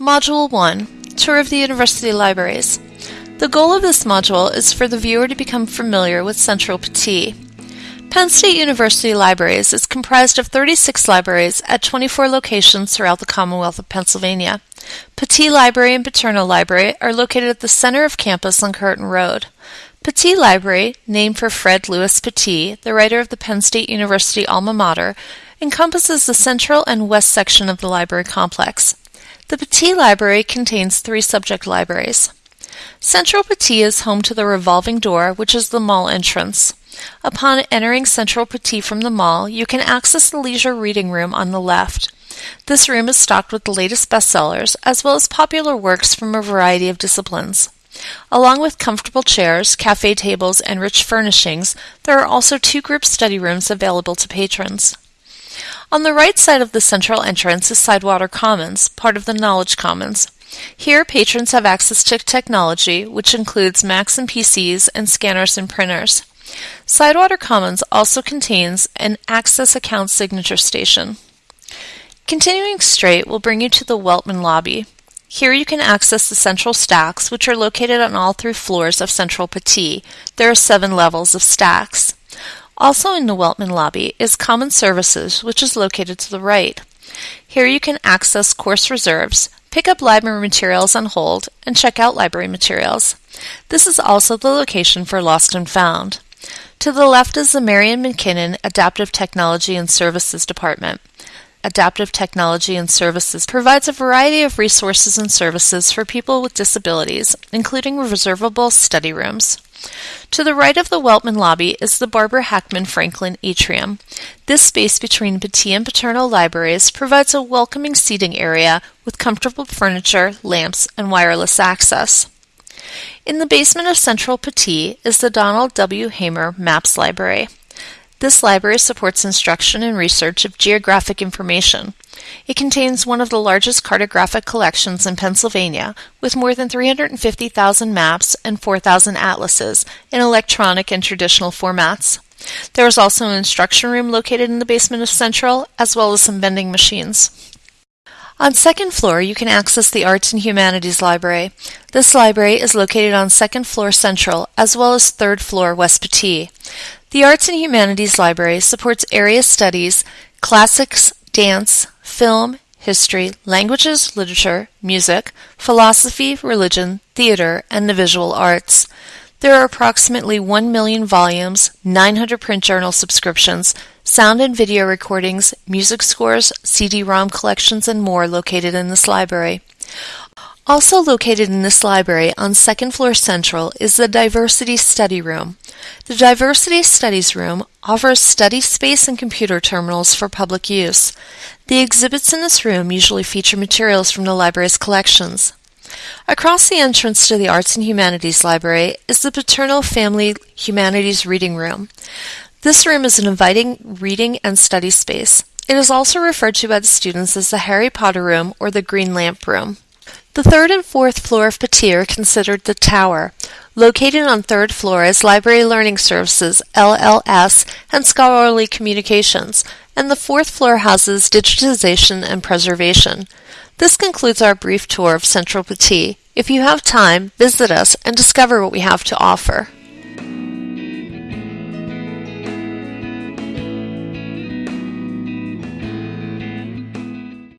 Module 1 Tour of the University Libraries. The goal of this module is for the viewer to become familiar with Central Pattee. Penn State University Libraries is comprised of 36 libraries at 24 locations throughout the Commonwealth of Pennsylvania. Pattee Library and Paterno Library are located at the center of campus on Curtin Road. Pattee Library, named for Fred Lewis Pattee, the writer of the Penn State University alma mater, encompasses the central and west section of the library complex. The Pattee Library contains three subject libraries. Central Pattee is home to the revolving door, which is the mall entrance. Upon entering Central Pattee from the mall, you can access the leisure reading room on the left. This room is stocked with the latest bestsellers, as well as popular works from a variety of disciplines. Along with comfortable chairs, cafe tables, and rich furnishings, there are also two group study rooms available to patrons. On the right side of the central entrance is Sidewater Commons, part of the Knowledge Commons. Here, patrons have access to technology, which includes Macs and PCs and scanners and printers. Sidewater Commons also contains an Access Account Signature Station. Continuing straight will bring you to the Weltman Lobby. Here you can access the central stacks, which are located on all three floors of Central Pattee. There are seven levels of stacks. Also in the Weltman lobby is Common Services, which is located to the right. Here you can access course reserves, pick up library materials on hold, and check out library materials. This is also the location for Lost and Found. To the left is the Marion McKinnon Adaptive Technology and Services Department. Adaptive Technology and Services provides a variety of resources and services for people with disabilities, including reservable study rooms. To the right of the Weltman lobby is the Barbara Hackman Franklin Atrium. This space between Pattee and Paterno libraries provides a welcoming seating area with comfortable furniture, lamps, and wireless access. In the basement of Central Pattee is the Donald W. Hamer Maps Library. This library supports instruction and research of geographic information. It contains one of the largest cartographic collections in Pennsylvania, with more than 350,000 maps and 4,000 atlases in electronic and traditional formats. There is also an instruction room located in the basement of Central, as well as some vending machines. On second floor, you can access the Arts and Humanities Library. This library is located on second floor Central, as well as third floor West Pattee. The Arts and Humanities Library supports area studies, classics, dance, film, history, languages, literature, music, philosophy, religion, theater, and the visual arts. There are approximately 1 million volumes, 900 print journal subscriptions, sound and video recordings, music scores, CD-ROM collections, and more located in this library. Also located in this library on second floor central is the Diversity Study Room. The Diversity Studies Room offers study space and computer terminals for public use. The exhibits in this room usually feature materials from the library's collections. Across the entrance to the Arts and Humanities Library is the Paterno Family Humanities Reading Room. This room is an inviting reading and study space. It is also referred to by the students as the Harry Potter Room or the Green Lamp Room. The third and fourth floor of are considered the tower. Located on third floor is Library Learning Services, LLS, and Scholarly Communications, and the fourth floor houses Digitization and Preservation. This concludes our brief tour of Central Pattee. If you have time, visit us and discover what we have to offer.